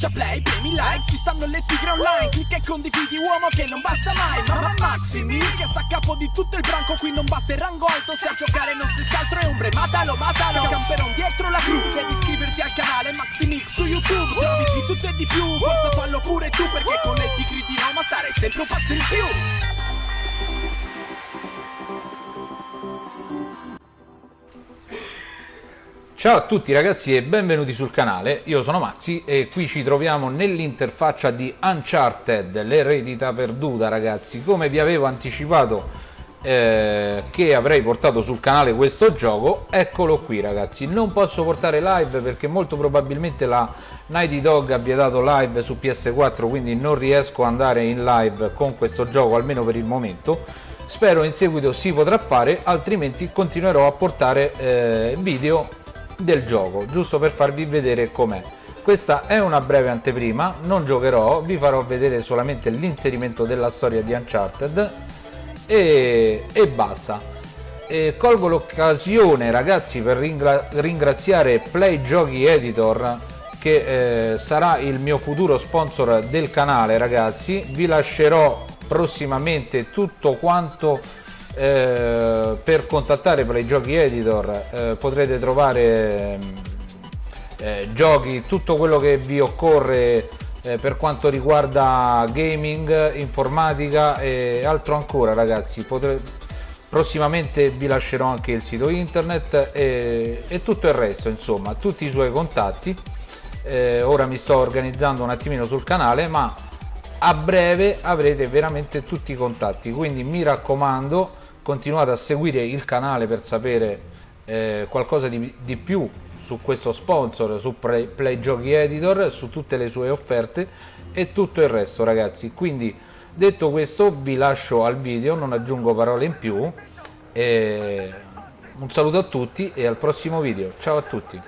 schiaccia play, premi like Ci stanno le tigre online Clicca e condividi uomo che non basta mai Mamma Maximi che sta a capo di tutto il branco Qui non basta il rango alto Se a giocare non si altro è ombre Matalo, matalo Camperon dietro la crew Devi iscriverti al canale Maximix su YouTube Trovi di tutto e di più Forza fallo pure tu Perché con le tigri di Roma Stare sempre un passo in più Ciao a tutti ragazzi e benvenuti sul canale, io sono Maxi e qui ci troviamo nell'interfaccia di Uncharted, l'eredità perduta ragazzi, come vi avevo anticipato eh, che avrei portato sul canale questo gioco, eccolo qui ragazzi, non posso portare live perché molto probabilmente la Nighty Dog ha vietato live su PS4 quindi non riesco ad andare in live con questo gioco almeno per il momento, spero in seguito si potrà fare altrimenti continuerò a portare eh, video del gioco giusto per farvi vedere com'è. Questa è una breve anteprima non giocherò vi farò vedere solamente l'inserimento della storia di Uncharted e, e basta. E colgo l'occasione ragazzi per ringra ringraziare Play Giochi Editor che eh, sarà il mio futuro sponsor del canale ragazzi. Vi lascerò prossimamente tutto quanto eh, per contattare i giochi editor eh, potrete trovare eh, giochi tutto quello che vi occorre eh, per quanto riguarda gaming informatica e altro ancora ragazzi. Potre... prossimamente vi lascerò anche il sito internet e, e tutto il resto insomma tutti i suoi contatti. Eh, ora mi sto organizzando un attimino sul canale ma a breve avrete veramente tutti i contatti. Quindi mi raccomando continuate a seguire il canale per sapere eh, qualcosa di, di, più su questo sponsor, su Play, Play Giochi Editor, su tutte le sue offerte e tutto il resto ragazzi. Quindi detto questo vi lascio al video, non aggiungo parole in più. E un saluto a tutti e al prossimo video. Ciao a tutti.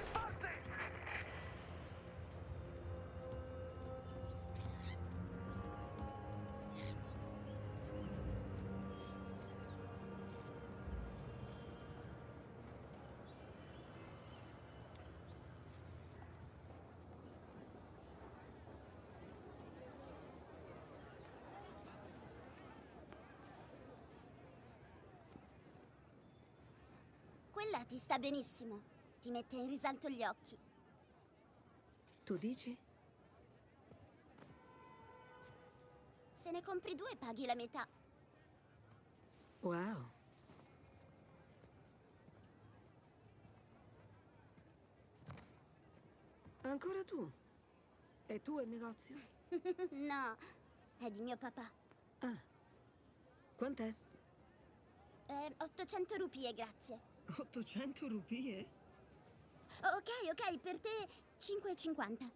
Quella ti sta benissimo. Ti mette in risalto gli occhi. Tu dici? Se ne compri due paghi la metà. Wow. Ancora tu? E tu il negozio? no, è di mio papà. Ah. Quant'è? Eh, 800 rupie, grazie. 800 rupie? Ok, ok, per te 5,50.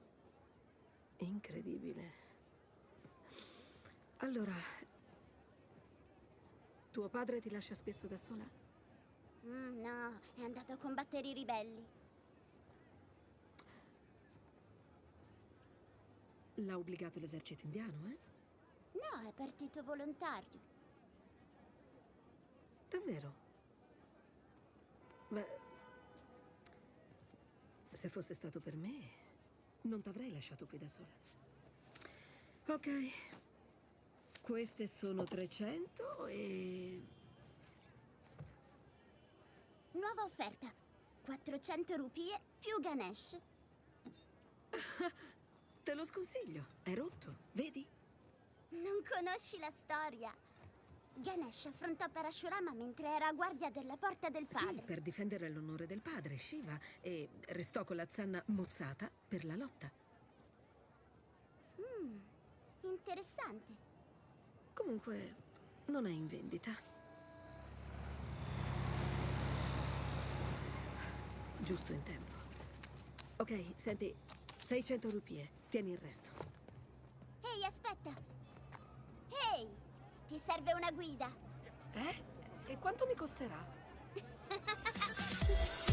Incredibile. Allora, tuo padre ti lascia spesso da sola? Mm, no, è andato a combattere i ribelli. L'ha obbligato l'esercito indiano, eh? No, è partito volontario. Davvero? Ma se fosse stato per me, non t'avrei lasciato qui da sola. Ok. Queste sono 300 e... Nuova offerta. 400 rupie più Ganesh. Te lo sconsiglio. È rotto, vedi? Non conosci la storia. Ganesh affrontò Parashurama mentre era a guardia della porta del padre. Sì, per difendere l'onore del padre, Shiva, e restò con la zanna mozzata per la lotta. Mmm, interessante. Comunque, non è in vendita. Giusto in tempo. Ok, senti, 600 rupie. Tieni il resto. Ehi, aspetta! Ehi! Ci serve una guida. Eh? E quanto mi costerà?